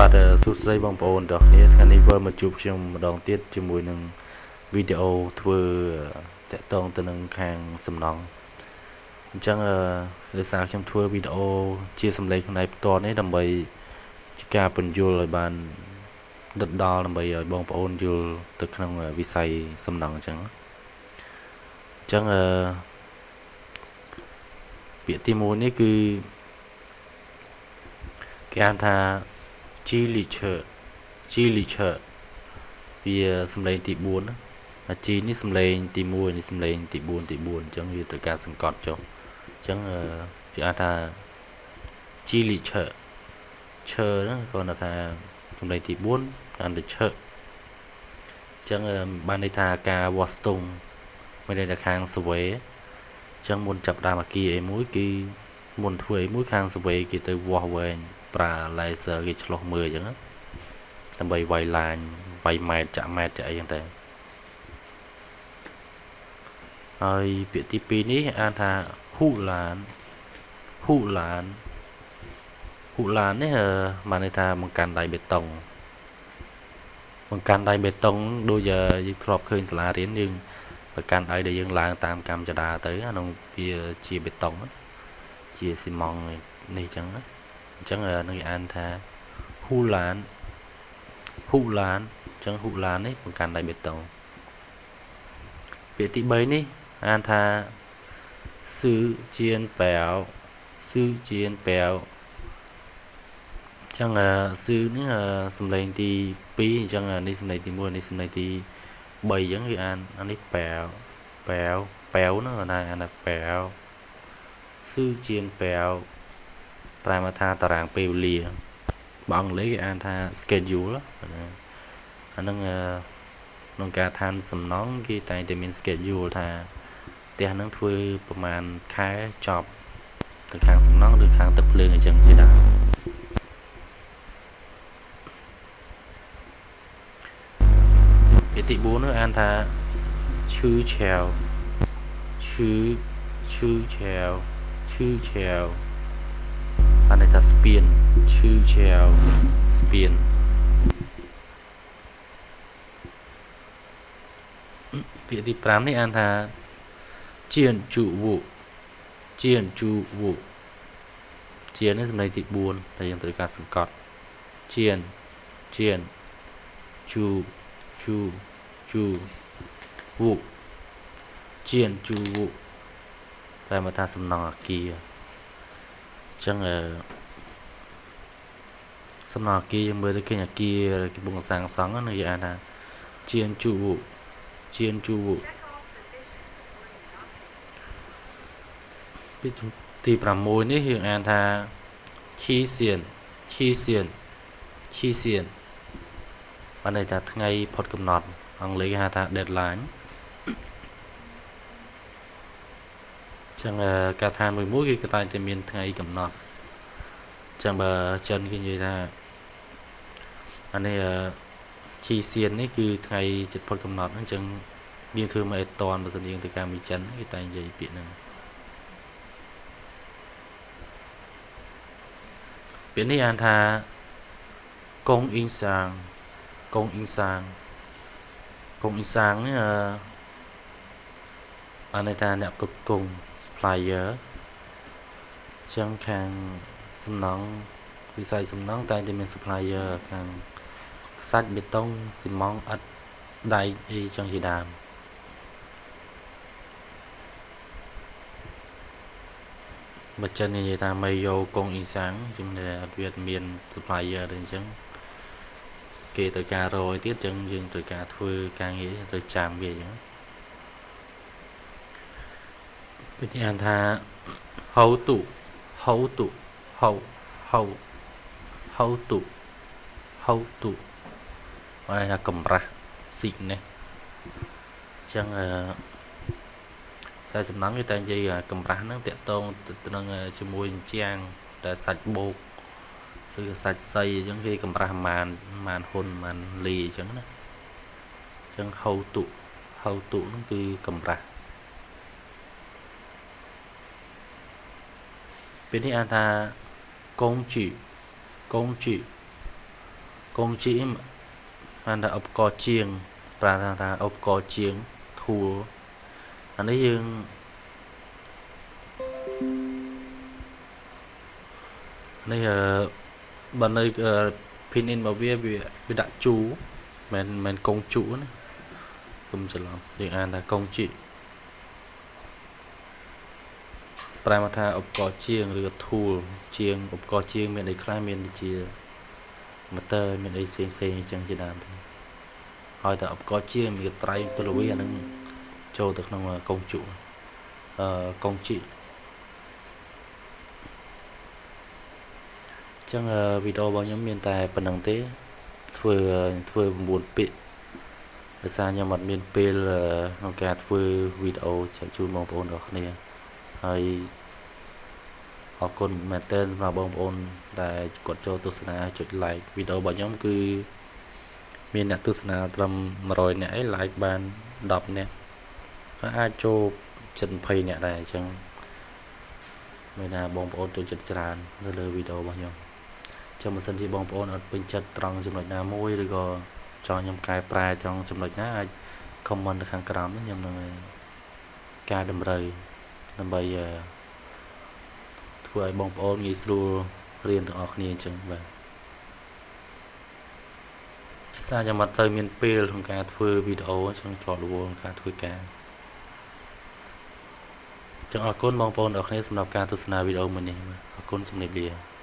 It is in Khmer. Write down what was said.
បាទសួស្តីបងប្អូនទាំងគ្នាថ្ងៃនេះវិលមកជួបខ្ញុំម្ដងទៀតជាមួយនឹងវីដេអូធ្វើតាក់ទងទៅនឹងខាងសំណង់អញ្ចឹងដោយសារខ្ញុំធ្វើវីដេអូជាសម្លេងផ្នែកផ្ទាល់នេះដើម្បីជាការពន្យល់ឲ្យបានដិតដល់ដើម្បីឲ្យបងប្អូនយល់ទៅក្នុងវិស័យសំណង់អញ្ចឹងអញ្ចឹងអឺពាក្យទី1នេះគឺគេហៅថា G licher G licher វាសំឡេងទី4ណាអា G នេះសំឡេងទី1នេះសំឡេងទី4ទី4អញ្ចឹងវាត្រូវការសង្កត់ចុះអញ្ចឹងគេហៅថា G licher ឈើហ្នឹងគាត់ថាសំឡេងទី4តាមទៅឈើអញ្ចឹងបានន័យថាការវាស់ស្ទង់មានន័យថាខាងសវេអញ្ចឹងមុនចាប់ដើមអាគីអីមួយគឺមុនធ្វើអីមួយខាងសវេគេទៅវាស់វែង ប្រើ laser គេឆ្លោះមើលអញ្ចឹងដើម្បីវាយឡាញវាយម៉ែត្រចាក់ម៉ែត្រចាក់អីហ្នឹងតែហើយពាក្យទី2នេះអានថាហ៊ូឡានហ៊ូឡានហ៊ូឡាននេះបានន័យថាបង្កាន់ដៃបេតុងបង្កាន់ដៃបេតុងដូចយើងធ្លាប់ឃើញសាលារៀនយើងបង្កាន់ដៃដែលយើងឡើងតាមកម្មចដាទៅអានោះវាជាបេតុងជាស៊ីម៉ង់នេះអញ្ចឹងណា អញ្ចឹងនឹងអានថាហ៊ូឡានហ៊ូឡានអញ្ចឹងហ៊ូឡាននេះបង្កាន់ដៃបេតុងពាក្យទី3នេះអានថាស៊ឺជៀនប៉ែវស៊ឺជៀនប៉ែវចឹងស៊ឺនេះសំឡេងទី2អញ្ចឹងនេះសំឡេងទី1នេះសំឡេងទី3អញ្ចឹងគឺអានអានេះប៉ែវប៉ែវប៉ែវហ្នឹងអានអានប៉ែវស៊ឺជៀនប៉ែវ ប្រែមកថាតារាងពេលវេលាបើអង់គ្លេសគេអានថា schedule អាហ្នឹងក្នុងការឋានសំណងគេតែងតែមាន schedule ថាផ្ទះហ្នឹងធ្វើប្រហែលខែចប់ទៅខាងសំណងឬខាងទឹកភ្លើងអញ្ចឹងជាដើមពាក្យទី4នោះអានថាឈឺឆាវឈឺឈឺឆាវឈឺឆាវ បានន័យថាស្ពានឈឺឆាវស្ពានពាក្យទី5នេះអានថាជៀនជូវូជៀនជូវូជៀននេះសម្លេងទី4តែយើងត្រូវការសង្កត់ជៀនជៀនជូជូជូវូជៀនជូវូតែមកថាសំណង់អាគារ ចឹងអឺសំណង់អាគារយើងមើលទៅឃើញអាគារកំពុងសាងសង់នឹងគេអានថាជានជូជានជូពីទី6នេះយើងអានថាឈីសៀនឈីសៀនឈីសៀនបានន័យថាថ្ងៃផុតកំណត់អង់គ្លេសគេហៅថា deadline ចឹងកាឋានមួយមួយគេក៏តែងតែមានថ្ងៃកំណត់ចឹងបើចិនគេនិយាយថាអានេះជីសៀននេះគឺថ្ងៃជិតផុតកំណត់ហ្នឹងចឹងយើងធ្វើមកអេតនបើសិនយើងទៅកម្មវិចិនគេតែនិយាយពាក្យហ្នឹងពាក្យនេះអានថាកងអ៊ីងសាងកងអ៊ីងសាងកងអ៊ីងសាងនេះអានថាអ្នកគ្រប់គង supplier ចឹងខាងសំណង់វិស័យសំណង់តែតែមាន supplier ខាងខ្សាច់បេតុងស៊ីម៉ង់អិតដែកអីចឹងជាដើមបើចិននិយាយថាមេយោកងអ៊ីសាំងជំនឿអត់វាមាន supplier ទៅអញ្ចឹងគេត្រូវការរយទៀតចឹងយើងត្រូវការធ្វើការងារត្រូវចាំវាអញ្ចឹង វិធីអានថា how to how to how how how to how to បានថាកម្រាស់ស៊ីកនេះអញ្ចឹងអឺខ្សែសំណង់គេតែនិយាយកម្រាស់ហ្នឹងតកតងទៅនឹងជាមួយជាងតែសាច់បោកឬសាច់សៃអញ្ចឹងគេកម្រាស់ប្រហែលប្រហែលហ៊ុនប្រហែលលីអញ្ចឹងណាអញ្ចឹងហៅតុហៅតុហ្នឹងគឺកម្រាស់ ពេលនេះអានថាកងជីកងជីកងជីបានថាឧបករណ៍ជាង ប្រើថាថាឧបករណ៍ជាង tool អានេះយើងនេះអឺបើនៅ pin in របស់វាវាដាក់ជូមិនមិនកងជូណាគុំច្រឡំយើងអានថាកងជី ប្រែមកថាឧបករណ៍ជាងឬ tool ជាងឧបករណ៍ជាងមានអីខ្លះមានដូចជា motor មានអីផ្សេងផ្សេងអញ្ចឹងជាដើមទៅហើយតែឧបករណ៍ជាងមានត្រៃទលវីអានឹងចូលទៅក្នុងកងជក់អឺកងជីចឹងវីដេអូរបស់ខ្ញុំមានតែប៉ុណ្្នឹងទេ ធ្វើធ្វើ9ពាក្យដោយសារខ្ញុំអត់មានពេលក្នុងការធ្វើវីដេអូចែកជូនបងប្អូនទាំងគ្នា ហើយអរគុណមែនទែនសម្រាប់បងប្អូន ដែលគាត់ចូលទស្សនាចុច like វីដេអូរបស់ខ្ញុំគឺមានអ្នកទស្សនាត្រឹម100នាក់ឯង like បាន10នាក់ហើយអាចចូល720នាក់ដែរអញ្ចឹងមានថាបងប្អូនចូលចិត្តច្រើននៅលើវីដេអូរបស់ខ្ញុំចាំបើសិនជាបងប្អូនអត់ពេញចិត្តត្រង់ចំណុចណាមួយឬក៏ចង់ខ្ញុំកែប្រែត្រង់ចំណុចណាអាច comment នៅខាងក្រោមខ្ញុំនឹងកែតម្រូវ ដើម្បីធ្វើឲ្យបងប្អូនងាយស្រួលរៀនទាំងអស់គ្នាអញ្ចឹងបាទសារខ្ញុំអត់ទៅមានពេលក្នុងការធ្វើវីដេអូអញ្ចឹងជាប់រវល់ក្នុងការធ្វើការចឹងអរគុណបងប្អូនអរគ្នាសម្រាប់ការទស្សនាវីដេអូមួយនេះអរគុណជំរាបលា